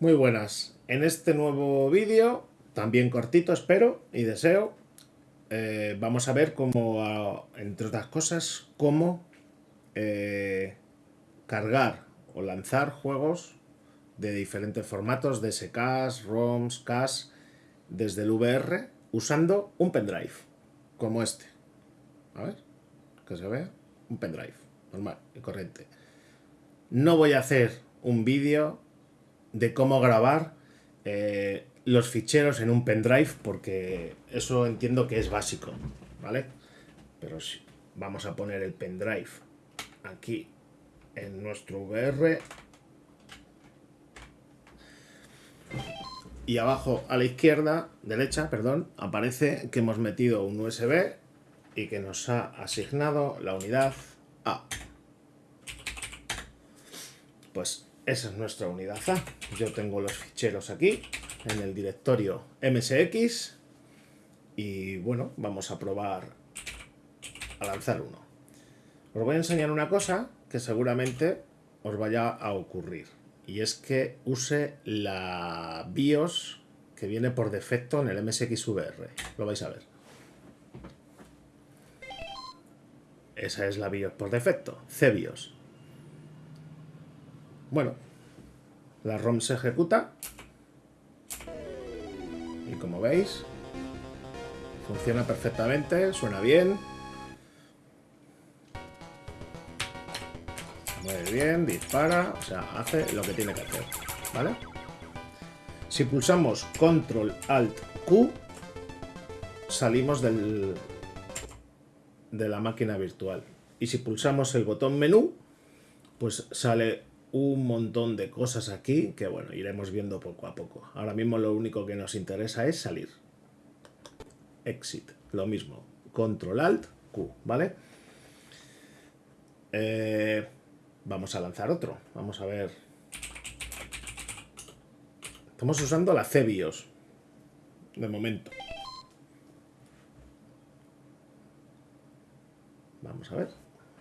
Muy buenas. En este nuevo vídeo, también cortito espero y deseo, eh, vamos a ver cómo, entre otras cosas, cómo eh, cargar o lanzar juegos de diferentes formatos, DSKs, ROMs, CAS, desde el VR, usando un pendrive, como este. A ver, que se vea. Un pendrive, normal y corriente. No voy a hacer un vídeo de cómo grabar eh, los ficheros en un pendrive, porque eso entiendo que es básico, ¿vale? Pero sí, vamos a poner el pendrive aquí en nuestro VR. Y abajo a la izquierda, derecha, perdón, aparece que hemos metido un USB y que nos ha asignado la unidad A. Pues esa es nuestra unidad A. Yo tengo los ficheros aquí, en el directorio MSX. Y bueno, vamos a probar a lanzar uno. Os voy a enseñar una cosa que seguramente os vaya a ocurrir. Y es que use la BIOS que viene por defecto en el MSX VR. Lo vais a ver. Esa es la BIOS por defecto, CBIOS. Bueno, la ROM se ejecuta y como veis funciona perfectamente, suena bien. Muy bien, dispara, o sea, hace lo que tiene que hacer, ¿vale? Si pulsamos Control Alt Q, salimos del, de la máquina virtual. Y si pulsamos el botón menú, pues sale un montón de cosas aquí que, bueno, iremos viendo poco a poco. Ahora mismo lo único que nos interesa es salir. Exit, lo mismo. Control Alt Q, ¿vale? Eh, vamos a lanzar otro. Vamos a ver. Estamos usando la CBIOS. De momento. Vamos a ver.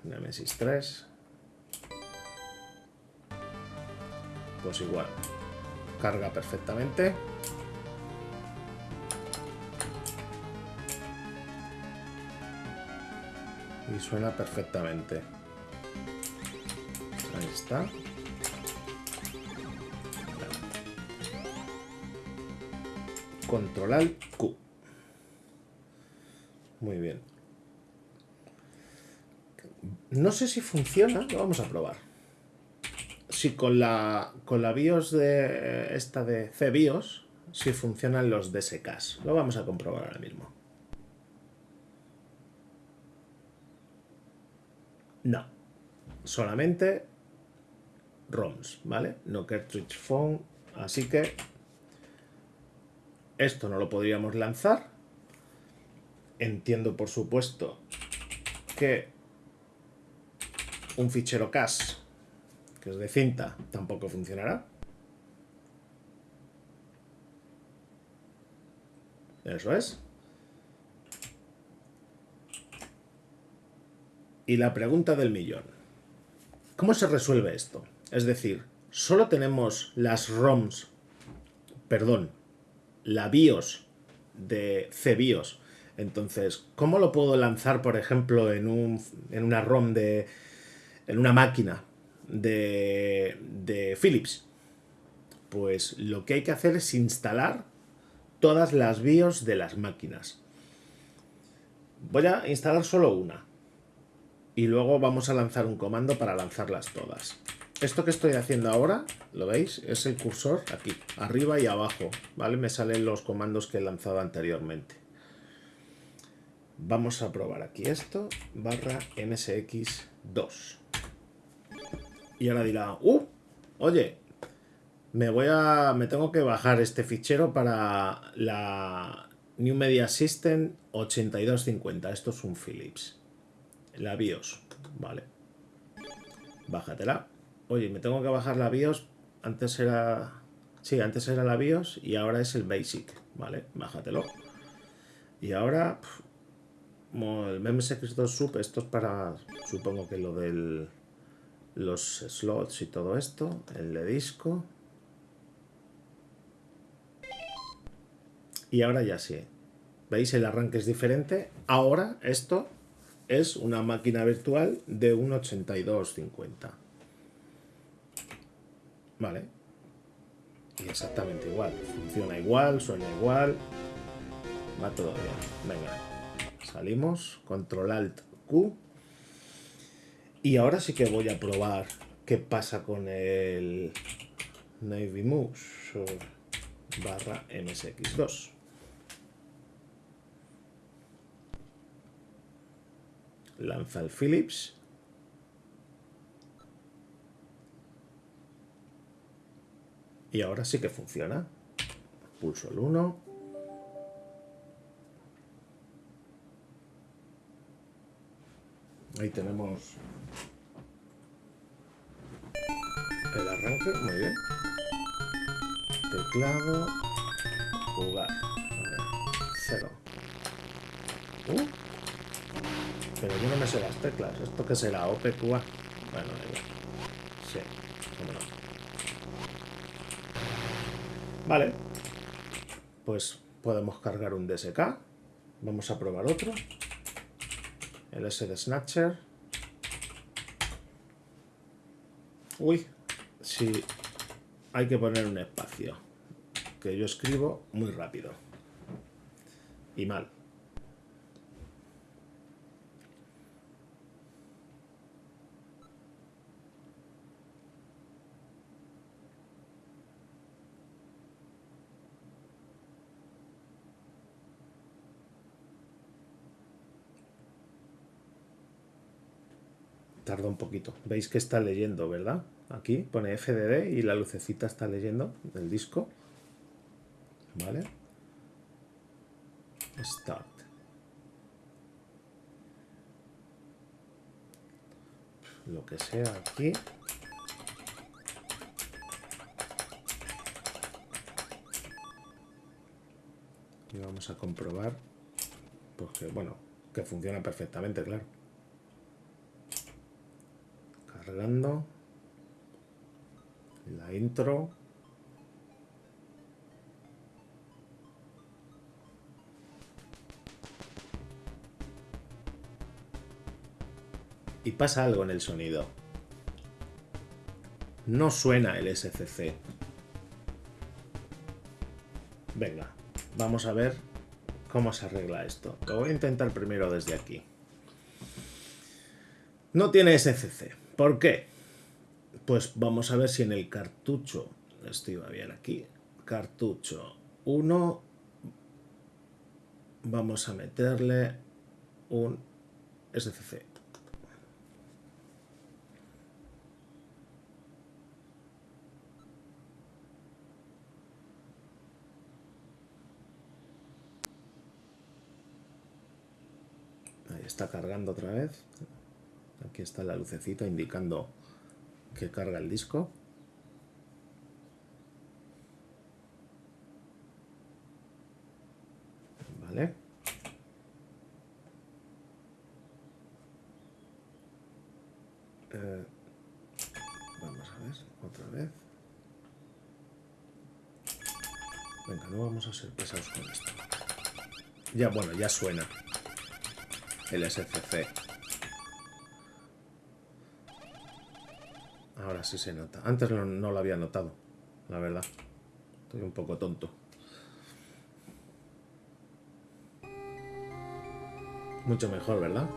Nemesis 3. Pues igual. Carga perfectamente. Y suena perfectamente. Ahí está. Controlar Q. Muy bien. No sé si funciona, lo vamos a probar si con la, con la BIOS de esta de CBIOS, si funcionan los DSKs. Lo vamos a comprobar ahora mismo. No. Solamente ROMs, ¿vale? No cartridge phone. Así que esto no lo podríamos lanzar. Entiendo, por supuesto, que un fichero CAS que es de cinta, tampoco funcionará. Eso es. Y la pregunta del millón. ¿Cómo se resuelve esto? Es decir, solo tenemos las ROMs, perdón, la BIOS de CBIOS. Entonces, ¿cómo lo puedo lanzar, por ejemplo, en, un, en una ROM de... en una máquina de, Philips? Pues lo que hay que hacer es instalar todas las BIOS de las máquinas. Voy a instalar solo una. Y luego vamos a lanzar un comando para lanzarlas todas. Esto que estoy haciendo ahora, ¿lo veis? Es el cursor aquí, arriba y abajo, ¿vale? Me salen los comandos que he lanzado anteriormente. Vamos a probar aquí esto, barra msx2. Y ahora dirá, ¡uh! Oye, me voy a. me tengo que bajar este fichero para la New Media System 8250. Esto es un Philips. La BIOS, vale. Bájatela. Oye, me tengo que bajar la BIOS. Antes era. Sí, antes era la BIOS y ahora es el Basic. Vale, bájatelo. Y ahora. el MSX2 Sub, esto es para. Supongo que lo del los slots y todo esto, el de disco. Y ahora ya sí. ¿Veis? El arranque es diferente. Ahora esto es una máquina virtual de un 8250. Vale. Y exactamente igual. Funciona igual, suena igual. Va todo bien. Venga. Salimos. Control Alt Q. Y ahora sí que voy a probar qué pasa con el Navy Mouse barra MSX2. Lanza el Philips. Y ahora sí que funciona. Pulso el 1. Ahí tenemos arranque, muy bien. Teclado, jugar. cero. Uh, pero yo no me sé las teclas. ¿Esto qué será? OPQA. Bueno, Sí, cómo no. Vale. Pues podemos cargar un DSK. Vamos a probar otro. El SD Snatcher. Uy, sí, hay que poner un espacio. Que yo escribo muy rápido. Y mal. tarda un poquito. Veis que está leyendo, ¿verdad? Aquí pone FDD y la lucecita está leyendo del disco. ¿Vale? Start. Lo que sea aquí. Y vamos a comprobar, porque bueno, que funciona perfectamente, claro. cargando la intro. Y pasa algo en el sonido. No suena el SCC venga vamos a ver cómo se arregla esto. Lo voy a intentar primero desde aquí. No tiene SCC ¿Por qué? Pues vamos a ver si en el cartucho, esto iba bien aquí, cartucho 1, vamos a meterle un SCC. Ahí está cargando otra vez. Aquí está la lucecita indicando que carga el disco. Vale. Eh, vamos a ver, otra vez. Venga, no vamos a ser pesados con esto. Ya, bueno, ya suena el SCC. Ahora sí se nota. Antes no, lo había notado, la verdad. Estoy un poco tonto. Mucho mejor, ¿verdad?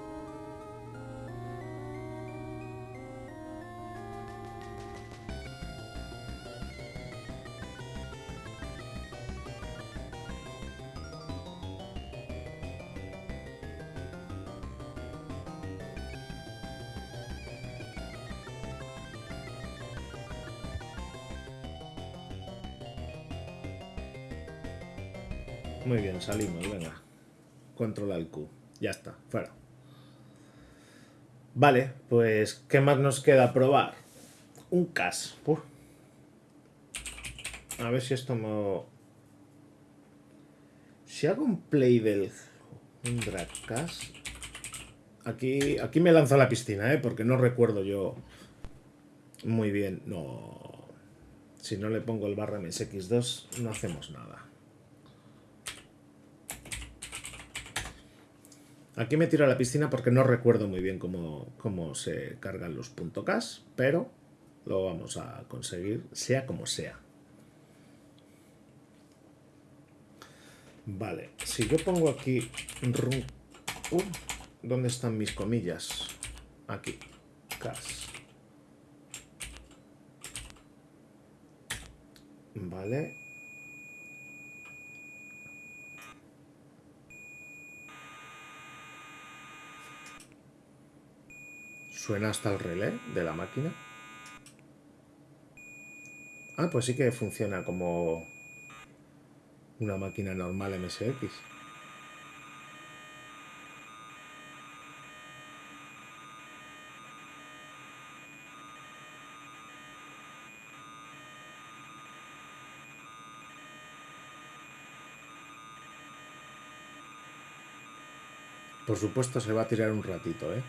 Muy bien, salimos, venga. Control al Q. Ya está, fuera. Vale, pues, ¿qué más nos queda probar? Un CAS. A ver si esto me... Si hago un play del... Un drag CAS... Aquí, aquí me lanzo a la piscina, ¿eh? Porque no recuerdo yo muy bien. No... Si no le pongo el barra MSX2, no hacemos nada. Aquí me tiro a la piscina porque no recuerdo muy bien cómo, cómo se cargan los .cas, pero lo vamos a conseguir sea como sea. Vale, si yo pongo aquí... Uh, ¿Dónde están mis comillas? Aquí. Cas. Vale. Suena hasta el relé de la máquina. Ah, pues sí que funciona como una máquina normal MSX. Por supuesto se va a tirar un ratito, ¿eh?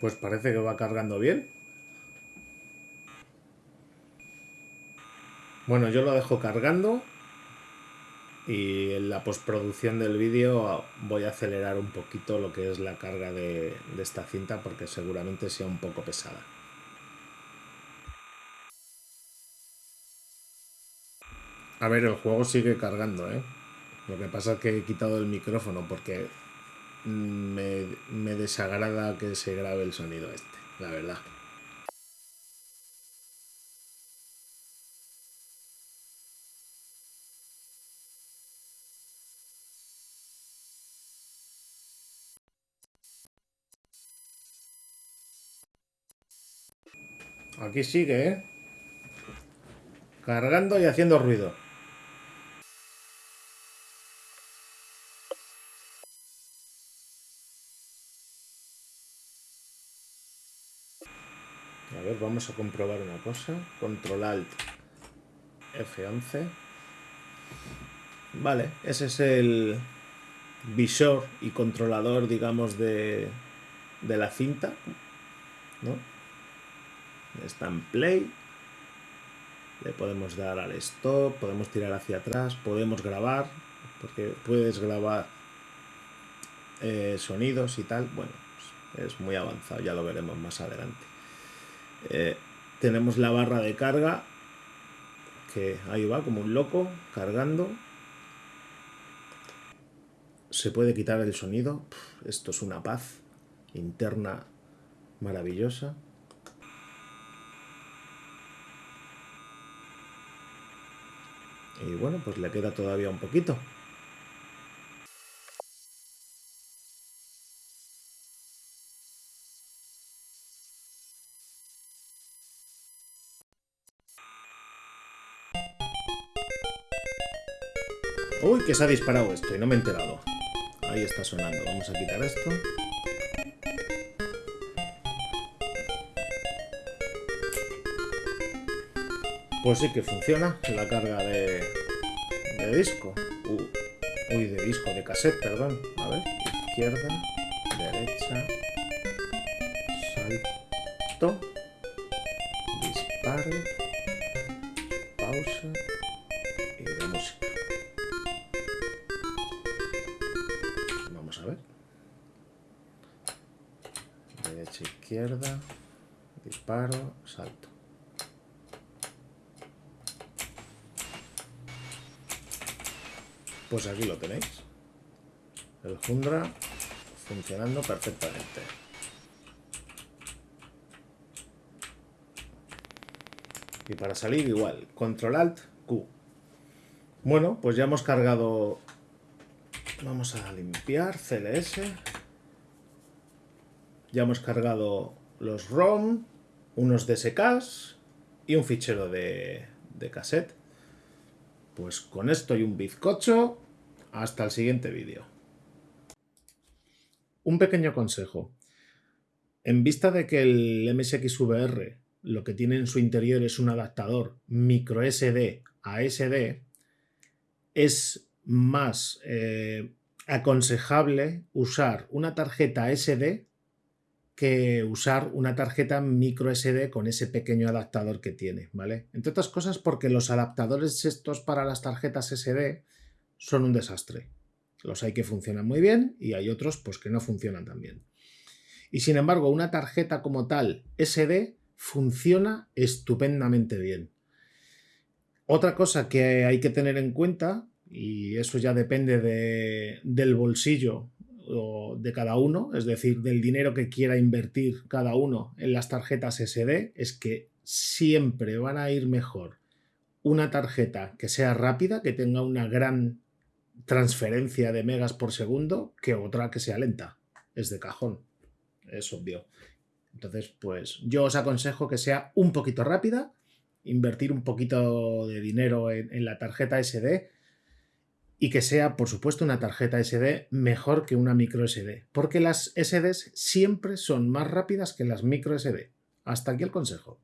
Pues parece que va cargando bien. Bueno, yo lo dejo cargando y en la postproducción del vídeo voy a acelerar un poquito lo que es la carga de, de, esta cinta porque seguramente sea un poco pesada. A ver, el juego sigue cargando, ¿eh? Lo que pasa es que he quitado el micrófono porque me, me desagrada que se grabe el sonido este, la verdad. Aquí sigue, ¿eh? Cargando y haciendo ruido. A ver, vamos a comprobar una cosa. Control Alt F11. Vale, ese es el visor y controlador, digamos, de, de la cinta. ¿no? Está en play. Le podemos dar al stop, podemos tirar hacia atrás, podemos grabar, porque puedes grabar eh, sonidos y tal. Bueno, es muy avanzado, ya lo veremos más adelante. Eh, tenemos la barra de carga, que ahí va como un loco, cargando. Se puede quitar el sonido. Esto es una paz interna maravillosa. Y bueno, pues le queda todavía un poquito. Que se ha disparado esto y no me he enterado. Ahí está sonando. Vamos a quitar esto. Pues sí que funciona la carga de, de disco. Uh, uy, de disco, de cassette, perdón. A ver, izquierda, derecha, salto, Derecha, izquierda, disparo, salto. Pues aquí lo tenéis. El Jundra funcionando perfectamente. Y para salir igual, Control Alt Q. Bueno, pues ya hemos cargado... Vamos a limpiar CLS. Ya hemos cargado los ROM, unos DSKs y un fichero de, de cassette. Pues con esto y un bizcocho, hasta el siguiente vídeo. Un pequeño consejo. En vista de que el MSXVR lo que tiene en su interior es un adaptador micro SD a SD, es más eh, aconsejable usar una tarjeta SD que usar una tarjeta micro SD con ese pequeño adaptador que tiene, ¿vale? Entre otras cosas porque los adaptadores estos para las tarjetas SD son un desastre. Los hay que funcionan muy bien y hay otros pues que no funcionan tan bien. Y sin embargo, una tarjeta como tal SD funciona estupendamente bien. Otra cosa que hay que tener en cuenta, y eso ya depende de, del bolsillo de cada uno, es decir, del dinero que quiera invertir cada uno en las tarjetas SD, es que siempre van a ir mejor una tarjeta que sea rápida, que tenga una gran transferencia de megas por segundo, que otra que sea lenta. Es de cajón, es obvio. Entonces, pues yo os aconsejo que sea un poquito rápida, invertir un poquito de dinero en, la tarjeta SD y que sea, por supuesto, una tarjeta SD mejor que una micro SD, porque las SDs siempre son más rápidas que las micro SD. Hasta aquí el consejo.